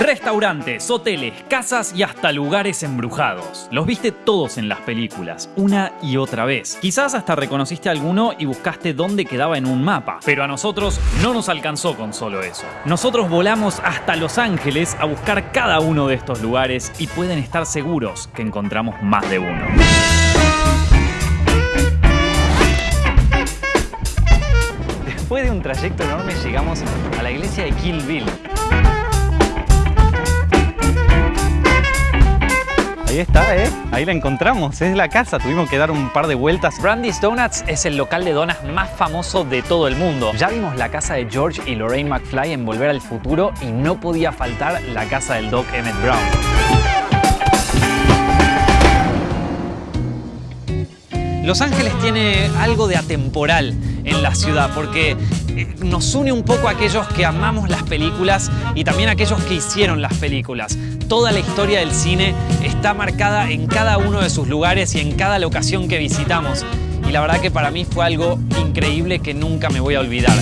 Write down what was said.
Restaurantes, hoteles, casas y hasta lugares embrujados. Los viste todos en las películas, una y otra vez. Quizás hasta reconociste alguno y buscaste dónde quedaba en un mapa. Pero a nosotros no nos alcanzó con solo eso. Nosotros volamos hasta Los Ángeles a buscar cada uno de estos lugares y pueden estar seguros que encontramos más de uno. Después de un trayecto enorme llegamos a la iglesia de Kill Bill. Ahí está, ¿eh? Ahí la encontramos, es la casa, tuvimos que dar un par de vueltas. Brandy's Donuts es el local de donas más famoso de todo el mundo. Ya vimos la casa de George y Lorraine McFly en Volver al Futuro y no podía faltar la casa del Doc Emmett Brown. Los Ángeles tiene algo de atemporal en la ciudad porque eh, nos une un poco a aquellos que amamos las películas y también a aquellos que hicieron las películas. Toda la historia del cine está marcada en cada uno de sus lugares y en cada locación que visitamos. Y la verdad que para mí fue algo increíble que nunca me voy a olvidar.